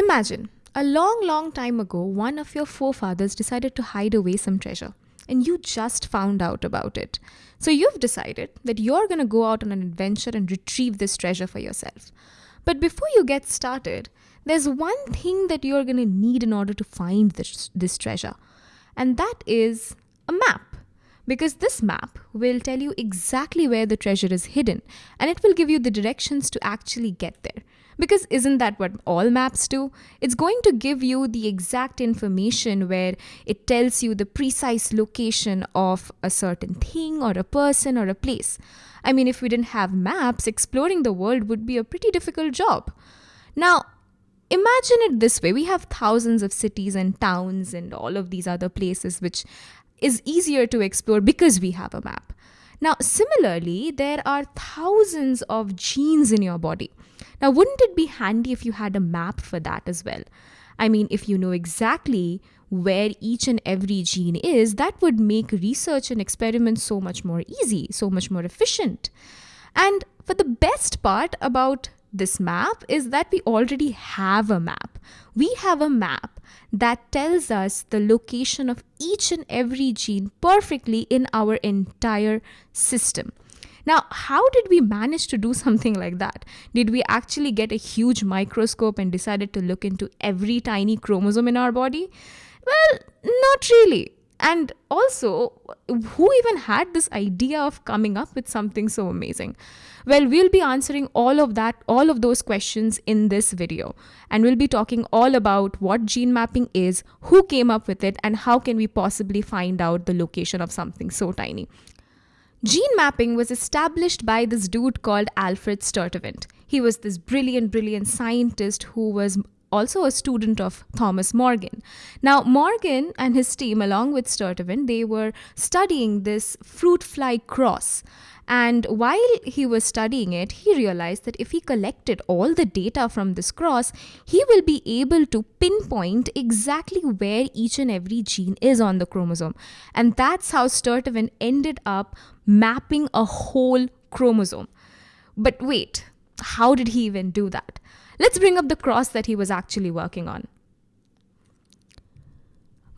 Imagine a long, long time ago, one of your forefathers decided to hide away some treasure, and you just found out about it. So you've decided that you're going to go out on an adventure and retrieve this treasure for yourself. But before you get started, there's one thing that you're going to need in order to find this, this treasure, and that is a map. Because this map will tell you exactly where the treasure is hidden and it will give you the directions to actually get there. Because isn't that what all maps do? It's going to give you the exact information where it tells you the precise location of a certain thing or a person or a place. I mean, if we didn't have maps, exploring the world would be a pretty difficult job. Now, imagine it this way we have thousands of cities and towns and all of these other places which is easier to explore because we have a map. Now, similarly, there are thousands of genes in your body. Now, wouldn't it be handy if you had a map for that as well? I mean, if you know exactly where each and every gene is, that would make research and experiments so much more easy, so much more efficient. And for the best part about this map is that we already have a map. We have a map that tells us the location of each and every gene perfectly in our entire system. Now, how did we manage to do something like that? Did we actually get a huge microscope and decided to look into every tiny chromosome in our body? Well, not really. And also, who even had this idea of coming up with something so amazing? Well, we'll be answering all of that, all of those questions in this video. And we'll be talking all about what gene mapping is, who came up with it, and how can we possibly find out the location of something so tiny. Gene mapping was established by this dude called Alfred Sturtevant. He was this brilliant, brilliant scientist who was also a student of Thomas Morgan. Now, Morgan and his team, along with Sturtevant, they were studying this fruit fly cross. And while he was studying it, he realized that if he collected all the data from this cross, he will be able to pinpoint exactly where each and every gene is on the chromosome. And that's how Sturtevant ended up mapping a whole chromosome. But wait, how did he even do that? Let's bring up the cross that he was actually working on.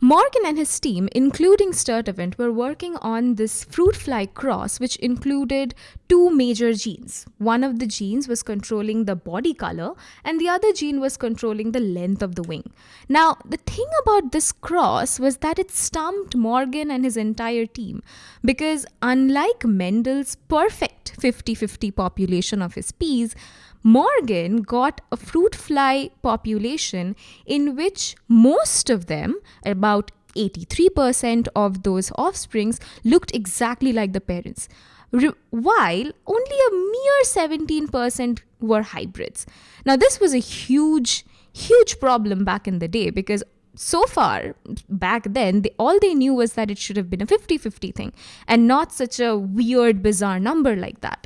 Morgan and his team, including Sturtevant, were working on this fruit fly cross, which included two major genes. One of the genes was controlling the body color, and the other gene was controlling the length of the wing. Now, the thing about this cross was that it stumped Morgan and his entire team, because unlike Mendel's perfect 50 50 population of his peas, Morgan got a fruit fly population in which most of them, about 83% of those offsprings, looked exactly like the parents, while only a mere 17% were hybrids. Now, this was a huge, huge problem back in the day because so far back then they, all they knew was that it should have been a 50-50 thing and not such a weird bizarre number like that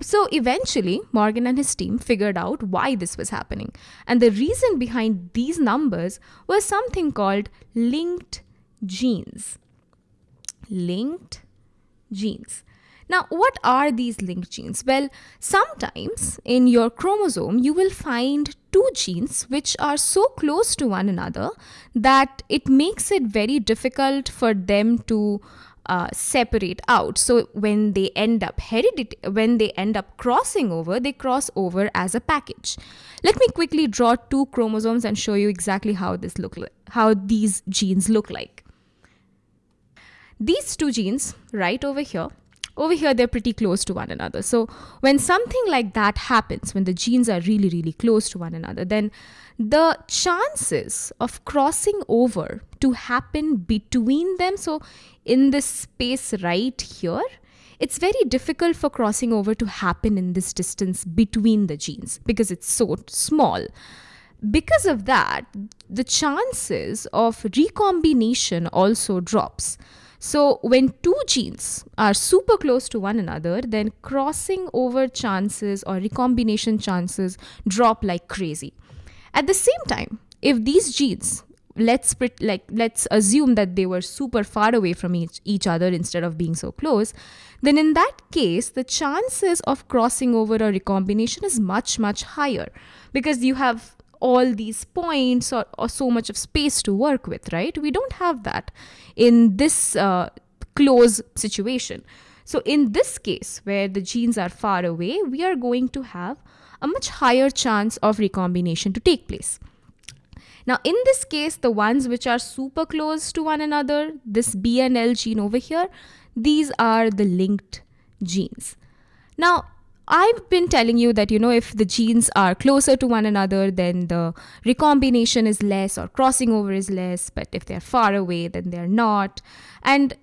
so eventually, Morgan and his team figured out why this was happening. And the reason behind these numbers was something called linked genes. Linked genes. Now, what are these linked genes? Well, sometimes in your chromosome, you will find two genes which are so close to one another that it makes it very difficult for them to uh, separate out. So when they end up heredity, when they end up crossing over, they cross over as a package. Let me quickly draw two chromosomes and show you exactly how this look like, how these genes look like. These two genes right over here over here they're pretty close to one another. So when something like that happens when the genes are really really close to one another then the chances of crossing over to happen between them so in this space right here it's very difficult for crossing over to happen in this distance between the genes because it's so small. Because of that the chances of recombination also drops so when two genes are super close to one another, then crossing over chances or recombination chances drop like crazy. At the same time, if these genes let's like let's assume that they were super far away from each, each other instead of being so close then in that case the chances of crossing over or recombination is much much higher because you have all these points or, or so much of space to work with, right? We don't have that in this uh, close situation. So, in this case, where the genes are far away, we are going to have a much higher chance of recombination to take place. Now, in this case, the ones which are super close to one another, this B and L gene over here, these are the linked genes. Now, I've been telling you that, you know, if the genes are closer to one another, then the recombination is less or crossing over is less. But if they're far away, then they're not. And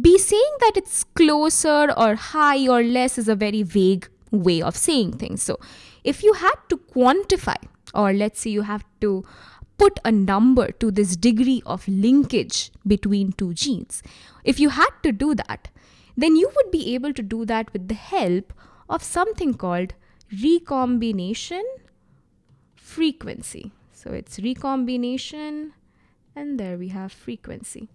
be saying that it's closer or high or less is a very vague way of saying things. So if you had to quantify, or let's say you have to put a number to this degree of linkage between two genes, if you had to do that, then you would be able to do that with the help of something called recombination frequency. So it's recombination, and there we have frequency.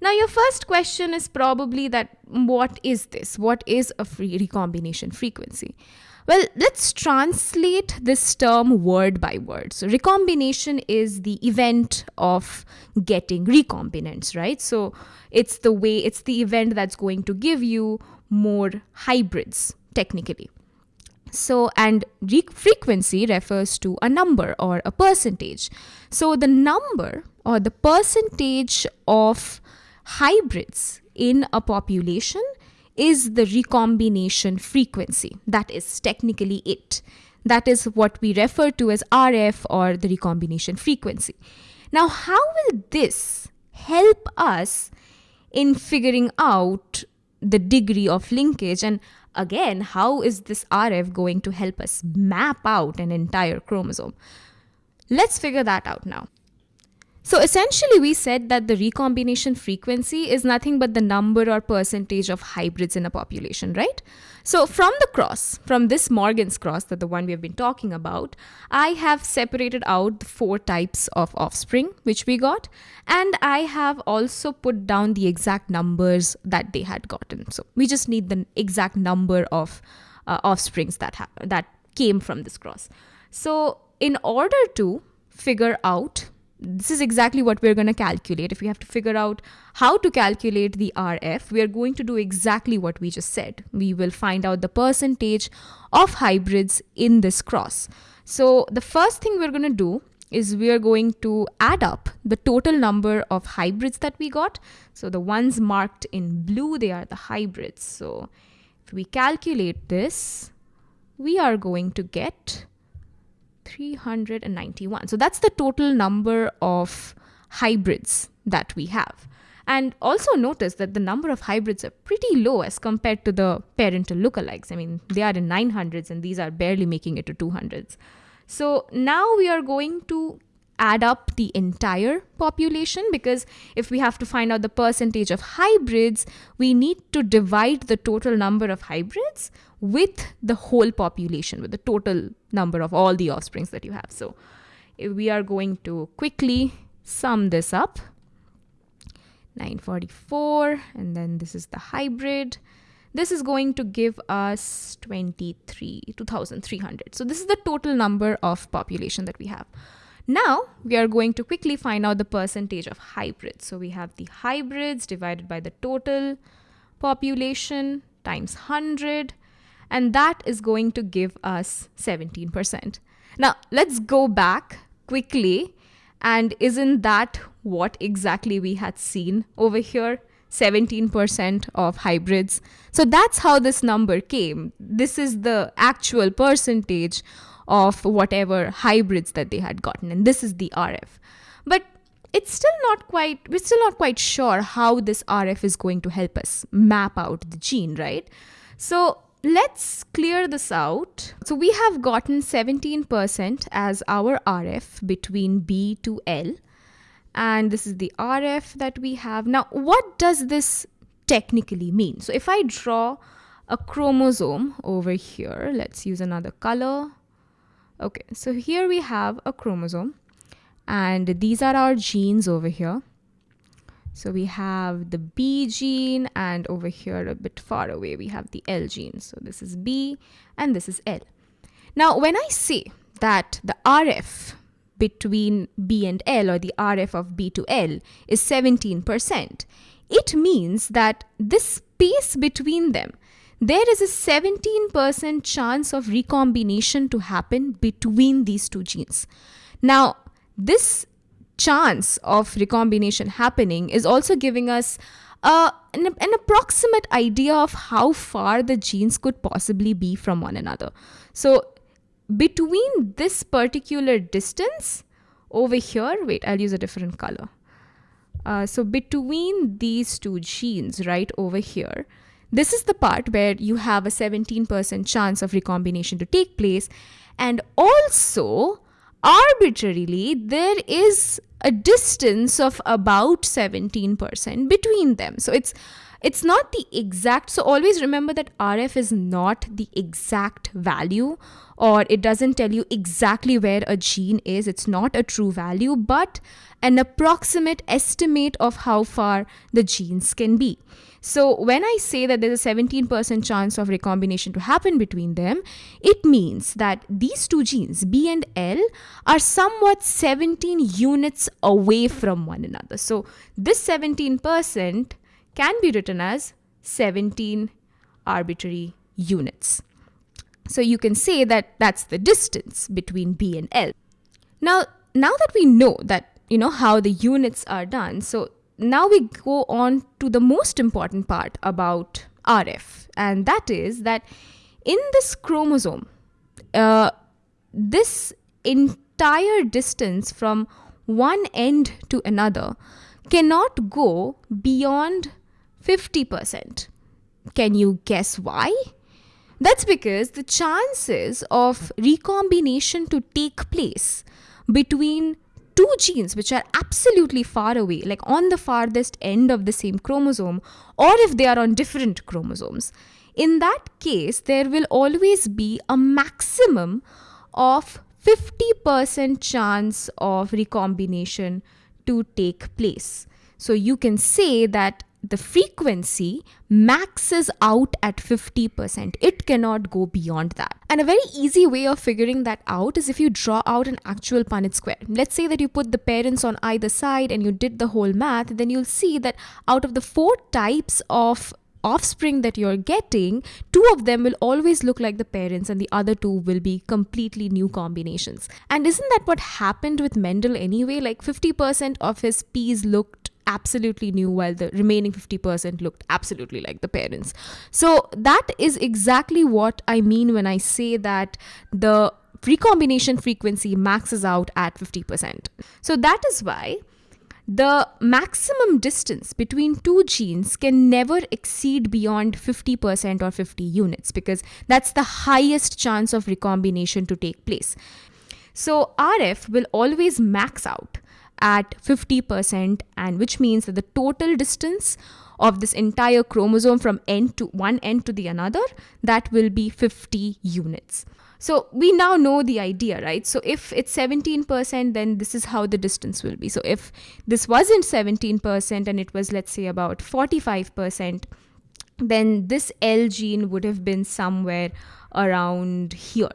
Now, your first question is probably that what is this? What is a free recombination frequency? Well, let's translate this term word by word. So, recombination is the event of getting recombinants, right? So, it's the way, it's the event that's going to give you more hybrids, technically. So, and re- frequency refers to a number or a percentage. So, the number or the percentage of hybrids in a population is the recombination frequency. That is technically it. That is what we refer to as RF or the recombination frequency. Now, how will this help us in figuring out the degree of linkage? And again, how is this RF going to help us map out an entire chromosome? Let's figure that out now. So essentially, we said that the recombination frequency is nothing but the number or percentage of hybrids in a population, right? So from the cross, from this Morgan's cross, that the one we have been talking about, I have separated out the four types of offspring which we got, and I have also put down the exact numbers that they had gotten. So we just need the exact number of uh, offsprings that ha- that came from this cross. So in order to figure out this is exactly what we're going to calculate. If we have to figure out how to calculate the RF, we are going to do exactly what we just said. We will find out the percentage of hybrids in this cross. So the first thing we're going to do is we are going to add up the total number of hybrids that we got. So the ones marked in blue, they are the hybrids. So if we calculate this, we are going to get 391. So that's the total number of hybrids that we have. And also notice that the number of hybrids are pretty low as compared to the parental lookalikes. I mean, they are in 900s and these are barely making it to 200s. So now we are going to add up the entire population because if we have to find out the percentage of hybrids, we need to divide the total number of hybrids with the whole population, with the total number of all the offsprings that you have. So eh, we are going to quickly sum this up. 944 and then this is the hybrid this is going to give us 23 2300 so this is the total number of population that we have now we are going to quickly find out the percentage of hybrids. So we have the hybrids divided by the total population times 100 and that is going to give us 17%. Now let's go back quickly and isn't that what exactly we had seen over here? 17% of hybrids. So that's how this number came. This is the actual percentage of whatever hybrids that they had gotten and this is the RF but it's still not quite we're still not quite sure how this RF is going to help us map out the gene right? So let's clear this out. So we have gotten 17% as our RF between B to L and this is the RF that we have. Now what does this technically mean? So if I draw a chromosome over here let's use another color Okay, so here we have a chromosome and these are our genes over here. So we have the B gene and over here a bit far away we have the L gene. So this is B and this is L. Now when I say that the RF between B and L or the RF of B to L is 17%, it means that this space between them, there is a 17% chance of recombination to happen between these two genes. Now, this chance of recombination happening is also giving us uh, an, an approximate idea of how far the genes could possibly be from one another. So, between this particular distance over here, wait, I'll use a different color. Uh, so, between these two genes right over here, this is the part where you have a 17% chance of recombination to take place. And also, arbitrarily, there is a distance of about 17% between them. So it's it's not the exact so always remember that rf is not the exact value or it doesn't tell you exactly where a gene is it's not a true value but an approximate estimate of how far the genes can be so when I say that there's a 17% chance of recombination to happen between them, it means that these two genes, B and L, are somewhat 17 units away from one another. So this 17% can be written as 17 arbitrary units. So you can say that that's the distance between B and L. Now, now that we know that you know how the units are done, so now we go on to the most important part about RF, and that is that in this chromosome, uh, this entire distance from one end to another cannot go beyond 50%. Can you guess why? That's because the chances of recombination to take place between two genes which are absolutely far away, like on the farthest end of the same chromosome, or if they are on different chromosomes, in that case, there will always be a maximum of 50% chance of recombination to take place. So you can say that the frequency maxes out at 50%. It cannot go beyond that. And a very easy way of figuring that out is if you draw out an actual Punnett square. Let's say that you put the parents on either side and you did the whole math, then you'll see that out of the four types of offspring that you're getting, two of them will always look like the parents and the other two will be completely new combinations. And isn't that what happened with Mendel anyway? Like 50% of his peas looked absolutely new while the remaining 50% looked absolutely like the parents. So that is exactly what I mean when I say that the recombination frequency maxes out at 50%. So that is why the maximum distance between two genes can never exceed beyond 50% or 50 units because that's the highest chance of recombination to take place. So RF will always max out at 50% and which means that the total distance of this entire chromosome from end to one end to the another that will be 50 units. So we now know the idea right? So if it's 17% then this is how the distance will be. So if this wasn't 17% and it was let's say about 45% then this L gene would have been somewhere around here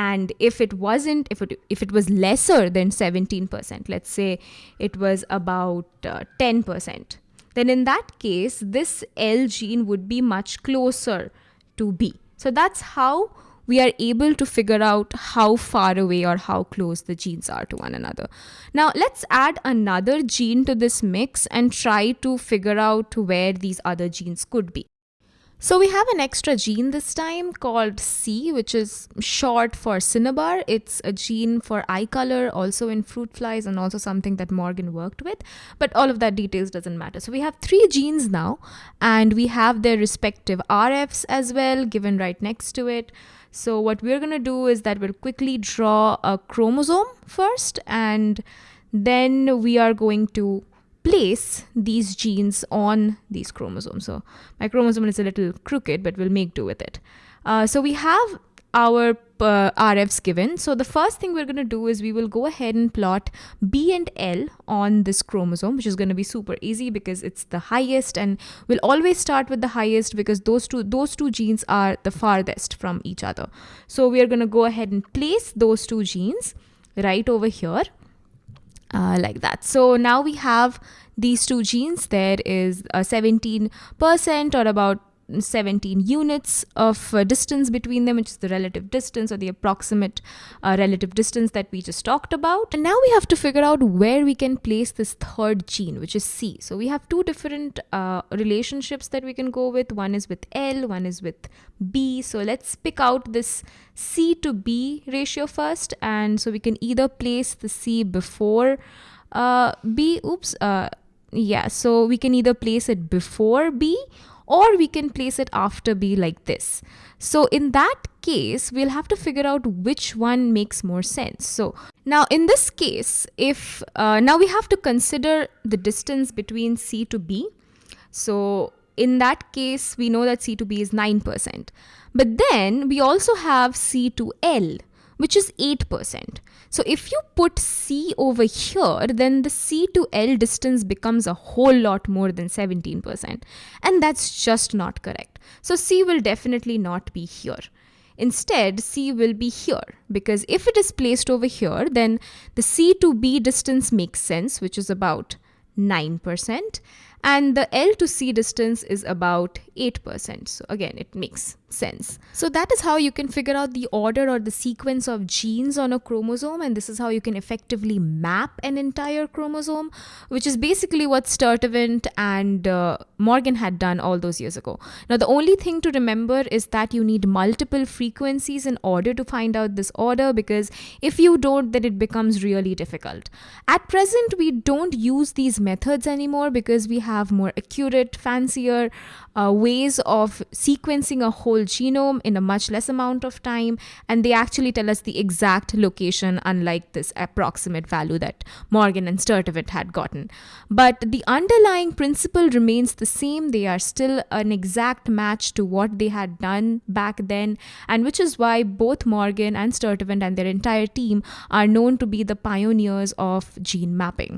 and if it wasn't if it if it was lesser than 17% let's say it was about uh, 10% then in that case this L gene would be much closer to B so that's how we are able to figure out how far away or how close the genes are to one another. Now, let's add another gene to this mix and try to figure out where these other genes could be. So we have an extra gene this time called C, which is short for cinnabar. It's a gene for eye color, also in fruit flies, and also something that Morgan worked with. But all of that details doesn't matter. So we have three genes now, and we have their respective RFs as well, given right next to it. So what we're going to do is that we'll quickly draw a chromosome first, and then we are going to place these genes on these chromosomes. So my chromosome is a little crooked, but we'll make do with it. Uh, so we have our uh, RFs given. So the first thing we're going to do is we will go ahead and plot B and L on this chromosome, which is going to be super easy because it's the highest and we'll always start with the highest because those two those two genes are the farthest from each other. So we are going to go ahead and place those two genes right over here uh, like that. So now we have these two genes. There is a 17% or about 17 units of uh, distance between them, which is the relative distance or the approximate uh, relative distance that we just talked about. And now we have to figure out where we can place this third gene, which is C. So we have two different uh, relationships that we can go with. One is with L, one is with B. So let's pick out this C to B ratio first. And so we can either place the C before uh, B. Oops. Uh, yeah, so we can either place it before B or we can place it after B like this. So in that case, we'll have to figure out which one makes more sense. So now in this case, if uh, now we have to consider the distance between C to B. So in that case, we know that C to B is 9%. But then we also have C to L, which is 8%. So if you put C over here, then the C to L distance becomes a whole lot more than 17%. And that's just not correct. So C will definitely not be here. Instead, C will be here because if it is placed over here, then the C to B distance makes sense, which is about 9%. And the L to C distance is about 8%. So again, it makes sense. So that is how you can figure out the order or the sequence of genes on a chromosome and this is how you can effectively map an entire chromosome which is basically what Sturtevant and uh, Morgan had done all those years ago. Now the only thing to remember is that you need multiple frequencies in order to find out this order because if you don't then it becomes really difficult. At present we don't use these methods anymore because we have more accurate, fancier uh, ways of sequencing a whole genome in a much less amount of time and they actually tell us the exact location unlike this approximate value that Morgan and Sturtevant had gotten. But the underlying principle remains the same. They are still an exact match to what they had done back then and which is why both Morgan and Sturtevant and their entire team are known to be the pioneers of gene mapping.